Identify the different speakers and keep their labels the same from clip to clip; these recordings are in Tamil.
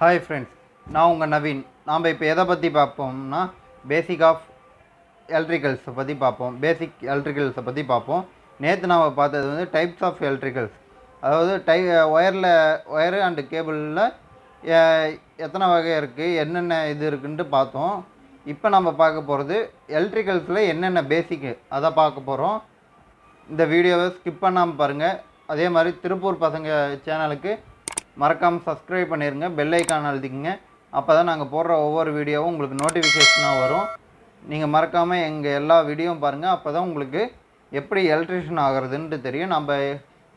Speaker 1: ஹாய் ஃப்ரெண்ட்ஸ் நான் உங்கள் நவீன். நாம் இப்போ எதை பற்றி பார்ப்போம்னா பேசிக் ஆஃப் எலக்ட்ரிக்கல்ஸை பற்றி பார்ப்போம். பேசிக் எலக்ட்ரிக்கல்ஸை பற்றி பார்ப்போம். நேற்று நாம் பார்த்தது வந்து டைப்ஸ் ஆஃப் எலக்ட்ரிக்கல்ஸ் அதாவது டை ஒயரில் ஒயரு அண்டு கேபிளில் எத்தனை வகை இருக்குது என்னென்ன இது இருக்குன்ட்டு பார்த்தோம். இப்போ நம்ம பார்க்க போகிறது எலக்ட்ரிக்கல்ஸில் என்னென்ன பேசிக்கு அதை பார்க்க போகிறோம் இந்த வீடியோவை ஸ்கிப் பண்ணாமல் பாருங்கள் அதே மாதிரி திருப்பூர் பசங்க சேனலுக்கு மறக்காமல் சப்ஸ்கிரைப் பண்ணிடுங்க பெல் ஐக்கான் அழுத்திக்கங்க. அப்போ தான் நாங்கள் போடுற ஒவ்வொரு வீடியோவும் உங்களுக்கு நோட்டிஃபிகேஷனாக வரும். நீங்கள் மறக்காமல் எங்கள் எல்லா வீடியோவும் பாருங்கள் அப்போ தான் உங்களுக்கு எப்படி எலக்ட்ரிஷியன் ஆகிறதுன்ட்டு தெரியும். நம்ம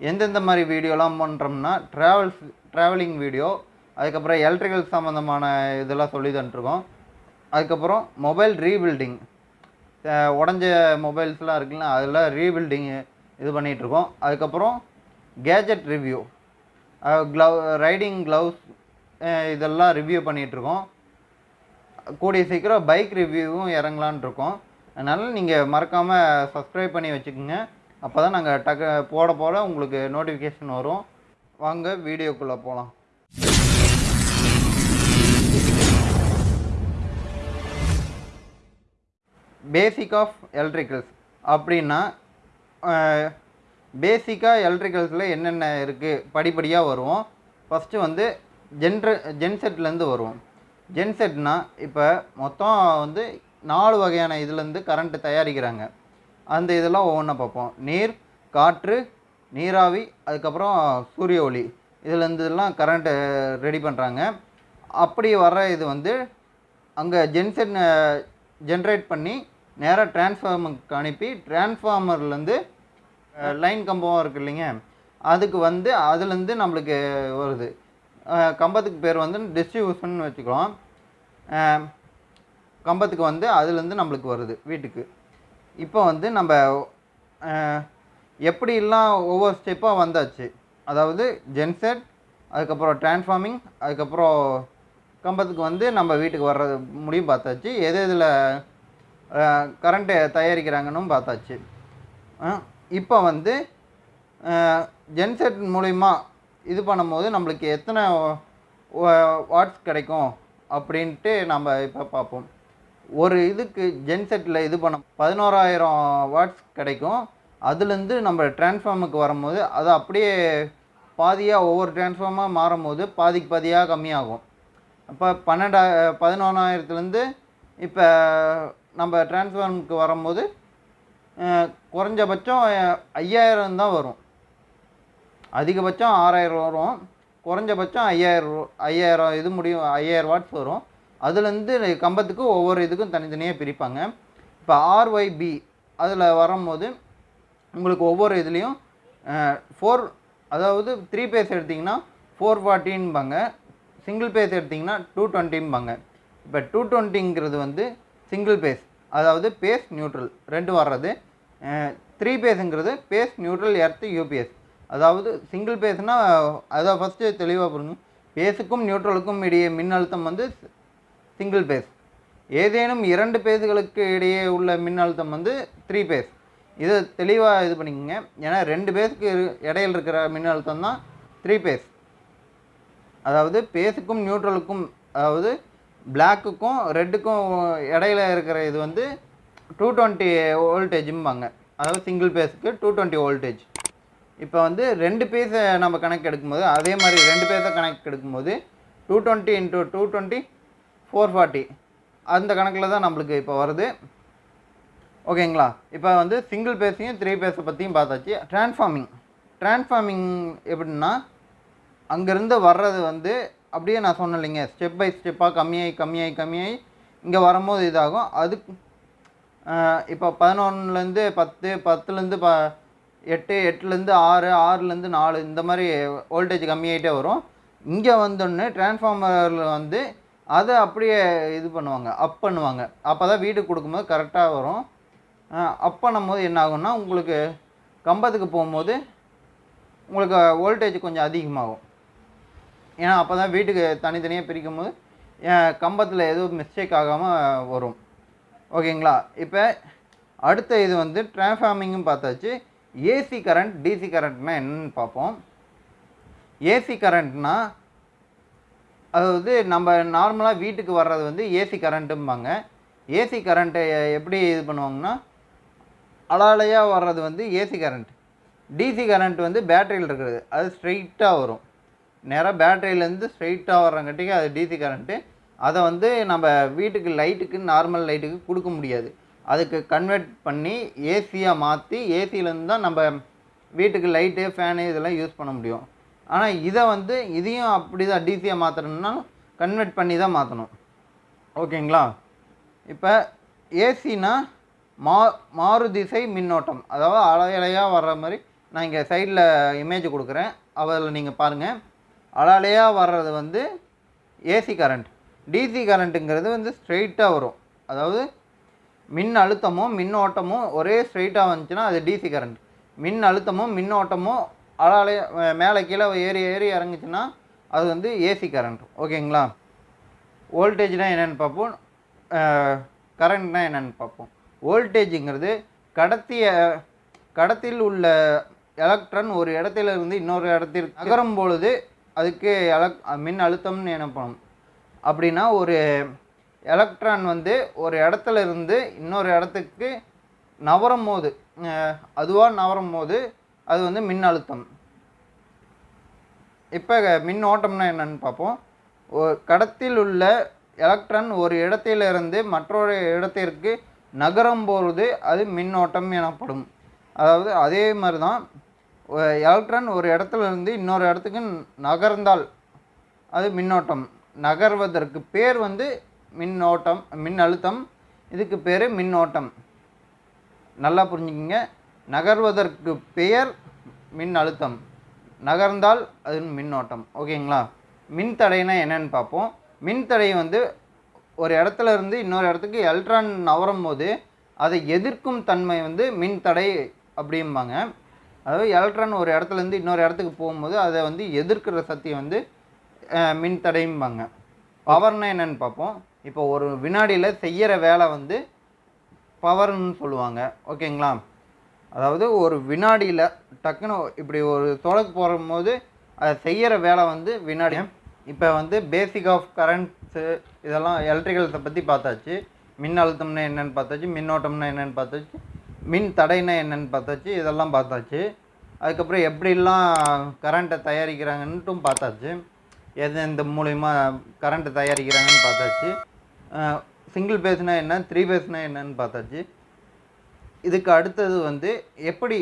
Speaker 1: எந்தெந்த மாதிரி வீடியோலாம் பண்ணுறோம்னா ட்ராவல்ஸ் ட்ராவலிங் வீடியோ அதுக்கப்புறம் எலக்ட்ரிக்கல் சம்மந்தமான இதெல்லாம் சொல்லி தந்துருக்கோம். அதுக்கப்புறம் மொபைல் ரீபில்டிங் உடஞ்ச மொபைல்ஸ்லாம் இருக்குல்ல அதெல்லாம் ரீபில்டிங் இது பண்ணிகிட்ருக்கோம் அதுக்கப்புறம் gadget review glove riding gloves இதெல்லாம் ரிவ்யூ பண்ணிகிட்ருக்கோம் கூடிய சீக்கிரம் பைக் ரிவ்யூவும் இறங்கலான் இருக்கோம் அதனால் நீங்கள் மறக்காமல் சப்ஸ்கிரைப் பண்ணி வச்சுக்கோங்க. அப்போ தான் நாங்கள் டக்கு போட போட உங்களுக்கு நோட்டிஃபிகேஷன் வரும். வாங்க வீடியோக்குள்ளே போகலாம் பேசிக் ஆஃப் எலக்ட்ரிக்கல்ஸ் அப்படின்னா பேசிக்காக எலக்ட்ரிக்கல்ஸில் என்னென்ன இருக்குது படிப்படியாக வருவோம் ஃபஸ்ட்டு வந்து ஜென்ரு ஜென்செட்லேருந்து வருவோம் ஜென்செட்னா இப்போ மொத்தம் வந்து நாலு வகையான இதுலேருந்து கரண்ட்டு தயாரிக்கிறாங்க. அந்த இதெல்லாம் ஒவ்வொன்றா பார்ப்போம். நீர் காற்று நீராவி அதுக்கப்புறம் சூரிய ஒளி. இதுலேருந்துலாம் கரண்ட்டு ரெடி பண்ணுறாங்க அப்படி வர்ற இது வந்து அங்கே ஜென்செட் ஜென்ரேட் பண்ணி நேராக டிரான்ஸ்ஃபார்மருக்கு அனுப்பி டிரான்ஸ்ஃபார்மர்லேருந்து லைன் கம்பம் இருக்கு இல்லைங்க. அதுக்கு வந்து அதுலேருந்து நம்மளுக்கு வருது. கம்பத்துக்கு பேர் வந்து டிஸ்ட்ரிபியூஷன் வச்சுக்கலாம் கம்பத்துக்கு வந்து அதுலேருந்து நம்மளுக்கு வருது வீட்டுக்கு. இப்போ வந்து நம்ம எப்படிலாம் ஒவ்வொரு ஸ்டெப்பாக வந்தாச்சு? அதாவது ஜென்செட் அதுக்கப்புறம் டிரான்ஸ்ஃபார்மிங் அதுக்கப்புறம் கம்பத்துக்கு வந்து நம்ம வீட்டுக்கு வர்றது முடியும் பார்த்தாச்சு. எது இதில் கரண்ட்டு தயாரிக்கிறாங்கன்னு பார்த்தாச்சு. இப்போ வந்து ஜென்செட் மூலிமா இது பண்ணும்போது நம்மளுக்கு எத்தனை வாட்ஸ் கிடைக்கும் அப்படின்ட்டு நம்ம இப்போ பார்ப்போம். ஒரு இதுக்கு ஜென்செட்டில் இது பண்ண பதினோராயிரம் வாட்ஸ் கிடைக்கும். அதுலேருந்து நம்ம டிரான்ஸ்ஃபார்முக்கு வரும்போது அது அப்படியே பாதியாக ஒவ்வொரு டிரான்ஸ்ஃபார்மாக மாறும்போது பாதிக்கு பாதியாக கம்மியாகும். அப்போ பன்னெண்டா பதினொன்றாயிரத்துலேருந்து இப்போ நம்ம டிரான்ஸ்ஃபார்முக்கு வரும்போது குறைஞ்சபட்சம் ஐயாயிரம் தான் வரும். அதிகபட்சம் ஆறாயிரம் வரும். குறைஞ்சபட்சம் ஐயாயிரம் ஐயாயிரம் இது முடியும் ஐயாயிரம் வாட்ஸ் வரும். அதுலேருந்து கம்பத்துக்கு ஒவ்வொரு இதுக்கும் தனித்தனியாக பிரிப்பாங்க. இப்போ ஆர்ஒய்பி அதில் வரும்போது உங்களுக்கு ஒவ்வொரு இதுலேயும் ஃபோர் அதாவது த்ரீ பேஸ் எடுத்திங்கன்னா ஃபோர் ஃபார்ட்டின்பாங்க சிங்கிள் பேஸ் எடுத்திங்கன்னா டூ டுவெண்ட்டிம்பாங்க இப்போ டூ டுவெண்ட்டிங்கிறது வந்து சிங்கிள் பேஸ் அதாவது பேஸ் நியூட்ரல் ரெண்டு வர்றது. த்ரீ பேஸுங்கிறது பேஸ் நியூட்ரல் எர்த்து யூபிஎஸ் அதாவது சிங்கிள் பேஸ்னால் அதை ஃபஸ்ட்டு தெளிவாக புரிஞ்சு பேஸுக்கும் நியூட்ரலுக்கும் இடையே மின்னழுத்தம் வந்து சிங்கிள் பேஸ். ஏதேனும் இரண்டு பேஸுகளுக்கு இடையே உள்ள மின்னழுத்தம் வந்து த்ரீ பேஸ். இதை தெளிவாக இது பண்ணிக்கோங்க. ஏன்னா ரெண்டு பேஸுக்கு இடையில் இருக்கிற மின்னழுத்தம் தான் த்ரீ பேஸ். அதாவது பேஸுக்கும் நியூட்ரலுக்கும் அதாவது பிளாக்குக்கும் ரெட்டுக்கும் இடையில இருக்கிற இது வந்து டூ டுவெண்ட்டி வோல்டேஜும்பாங்க அதாவது சிங்கிள் பேஸுக்கு டூ டுவெண்ட்டி வோல்டேஜ் இப்போ வந்து ரெண்டு பேஸை நம்ம கணக்கு எடுக்கும்போது அதே மாதிரி ரெண்டு பேஸை கணக்கு எடுக்கும்போது two twenty into two twenty four forty அந்த கணக்கில் தான் நம்மளுக்கு இப்போ வருது. ஓகேங்களா? இப்போ வந்து சிங்கிள் பேஸையும் த்ரீ பேஸை பற்றியும் பார்த்தாச்சு. டிரான்ஸ்ஃபார்மிங் டிரான்ஸ்ஃபார்மிங் எப்படின்னா அங்கேருந்து வர்றது வந்து அப்படியே நான் சொன்னேன் இல்லைங்க ஸ்டெப் பை ஸ்டெப்பாக கம்மியாகி கம்மியாகி கம்மியாகி இங்கே வரும்போது இதாகும். அதுக்கு இப்போ பதினொன்றுலேருந்து பத்து பத்துலேருந்து ப எட்டு எட்டுலேருந்து ஆறு ஆறுலேருந்து நாலு இந்த மாதிரி வோல்டேஜ் கம்மியாகிட்டே வரும். இங்கே வந்தோடனே டிரான்ஸ்ஃபார்மரில் வந்து அதை அப்படியே இது பண்ணுவாங்க அப் பண்ணுவாங்க. அப்போ தான் வீடு கொடுக்கும்போது கரெக்டாக வரும். அப் பண்ணும்போது என்ன ஆகும்னா உங்களுக்கு கம்பத்துக்கு போகும்போது உங்களுக்கு வோல்டேஜ் கொஞ்சம் அதிகமாகும். ஏன்னா அப்போ தான் வீட்டுக்கு தனித்தனியாக பிரிக்கும் போது கம்பத்தில் எதுவும் மிஸ்டேக் ஆகாமல் வரும். ஓகேங்களா? இப்போ அடுத்த இது வந்து டிரான்ஸ்ஃபார்மிங்கும் பார்த்தாச்சு. ஏசி கரண்ட் டிசி கரண்ட்னா என்னன்னு பார்ப்போம். ஏசி கரண்ட்னா அதாவது நம்ம நார்மலாக வீட்டுக்கு வர்றது வந்து ஏசி கரண்ட்டும்பாங்க ஏசி கரண்ட்டை எப்படி இது பண்ணுவாங்கன்னா அலாலையாக வர்றது வந்து ஏசி கரண்ட் டிசி கரண்ட் வந்து பேட்டரியில் இருக்கிறது. அது ஸ்ட்ரெயிட்டாக வரும். நேராக பேட்டரியிலேருந்து ஸ்ட்ரெயிட்டாக வர்றங்காட்டிக்கு அது டிசி கரண்ட்டு அதை வந்து நம்ம வீட்டுக்கு லைட்டுக்கு நார்மல் லைட்டுக்கு கொடுக்க முடியாது. அதுக்கு கன்வெர்ட் பண்ணி ஏசியாக மாற்றி ஏசியிலேருந்து தான் நம்ம வீட்டுக்கு லைட்டு ஃபேனு இதெல்லாம் யூஸ் பண்ண முடியும். ஆனால் இதை வந்து இதையும் அப்படி தான் டிசியாக மாற்றணும்னா கன்வெர்ட் பண்ணி தான் மாற்றணும் ஓகேங்களா? இப்போ ஏசினா மா மாறுதிசை மின்னோட்டம். அதாவது அலையலையாக வர்ற மாதிரி நான் இங்கே சைடில் இமேஜ் கொடுக்குறேன். அதில் நீங்கள் பாருங்கள் அலையலையாக வர்றது வந்து ஏசி கரண்ட் டிசி கரண்ட்டுங்கிறது வந்து ஸ்ட்ரெயிட்டாக வரும். அதாவது மின் அழுத்தமும் மின்னோட்டமும் ஒரே ஸ்ட்ரெயிட்டாக வந்துச்சுன்னா அது டிசி கரண்ட் மின் அழுத்தமும் மின்னோட்டமும் அலாலே மேலே கீழே ஏறி ஏறி இறங்குச்சுன்னா அது வந்து ஏசி கரண்ட் ஓகேங்களா? வோல்டேஜ்னால் என்னென்னு பார்ப்போம். கரண்ட்னால் என்னென்னு பார்ப்போம். வோல்டேஜுங்கிறது கடத்திய கடத்தில் உள்ள எலக்ட்ரான் ஒரு இடத்துல இருந்து இன்னொரு இடத்திற்கு நகரும் பொழுது அதுக்கு எலக் மின் அழுத்தம்னு என்ன பண்ணணும் அப்படின்னா ஒரு எலக்ட்ரான் வந்து ஒரு இடத்துல இருந்து இன்னொரு இடத்துக்கு நவரும் போது அதுவாக நவரும் போது அது வந்து மின் அழுத்தம். இப்போ மின் ஓட்டம்னா என்னன்னு பார்ப்போம். கடத்தில் உள்ள எலக்ட்ரான் ஒரு இடத்திலிருந்து மற்றொரு இடத்திற்கு நகரும் பொழுது அது மின்னோட்டம் எனப்படும். அதாவது அதே மாதிரி தான் எலக்ட்ரான் ஒரு இடத்துல இருந்து இன்னொரு இடத்துக்கு நகர்ந்தால் அது மின்னோட்டம். நகர்வதற்கு பேர் வந்து மின்னோட்டம் மின் அழுத்தம் இதுக்கு பேர் மின்னோட்டம். நல்லா புரிஞ்சுக்கிங்க. நகர்வதற்கு பெயர் மின் அழுத்தம் நகர்ந்தால் அது மின்னோட்டம். ஓகேங்களா? மின்தடைனா என்னன்னு பார்ப்போம். மின்தடை வந்து ஒரு இடத்துல இருந்து இன்னொரு இடத்துக்கு எலக்ட்ரான் நவரும் போது அதை எதிர்க்கும் தன்மை வந்து மின்தடை அப்படிம்பாங்க. அதாவது எலக்ட்ரான் ஒரு இடத்துலேருந்து இன்னொரு இடத்துக்கு போகும்போது அதை வந்து எதிர்க்கிற சக்தி வந்து அஹ், மின்தடைம்பாங்க பவர்னா என்னன்னு பார்ப்போம். இப்போ ஒரு வினாடியில் செய்கிற வேலை வந்து பவர்னு சொல்லுவாங்க. ஓகேங்களா? அதாவது ஒரு வினாடியில் டக்குன்னு இப்படி ஒரு தொடக்கு போடும்போது அதை செய்கிற வேலை வந்து வினாடி. இப்போ வந்து பேசிக் ஆஃப் கரண்ட்ஸு இதெல்லாம் எலக்ட்ரிக்கல்ஸை பற்றி பார்த்தாச்சு. மின் அழுத்தம்னா என்னென்னு பார்த்தாச்சு. மின்னோட்டம்னா என்னென்னு பார்த்தாச்சு. மின் தடைனா என்னென்னு பார்த்தாச்சு. இதெல்லாம் பார்த்தாச்சு. அதுக்கப்புறம் எப்படிலாம் கரண்ட்டை தயாரிக்கிறாங்கன்ட்டும் பார்த்தாச்சு. எது எந்த மூலிமா கரண்ட்டு தயாரிக்கிறாங்கன்னு பார்த்தாச்சு. சிங்கிள் பேஸ்னா என்ன? த்ரீ பேஸ்னா என்னன்னு பார்த்தாச்சு. இதுக்கு அடுத்தது வந்து எப்படி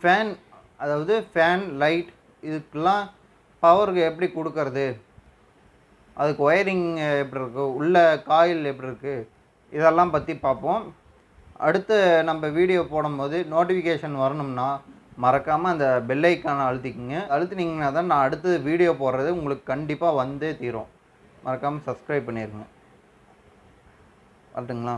Speaker 1: ஃபேன் அதாவது ஃபேன் லைட் இதுக்கெல்லாம் பவருக்கு எப்படி கொடுக்கறது? அதுக்கு ஒயரிங் எப்படி இருக்குது உள்ள காயில் எப்படி இருக்குது இதெல்லாம் பற்றி பார்ப்போம். அடுத்து நம்ம வீடியோ போடும்போது நோட்டிஃபிகேஷன் வரணும்னா மறக்காமல் அந்த பெல் அழுத்திக்கிங்க. அழுத்தினீங்கன்னா தான் நான் அடுத்து வீடியோ போடுறது உங்களுக்கு கண்டிப்பாக வந்தே தீரும். மறக்காமல் சப்ஸ்கிரைப் பண்ணிடுங்க வரட்டுங்களா?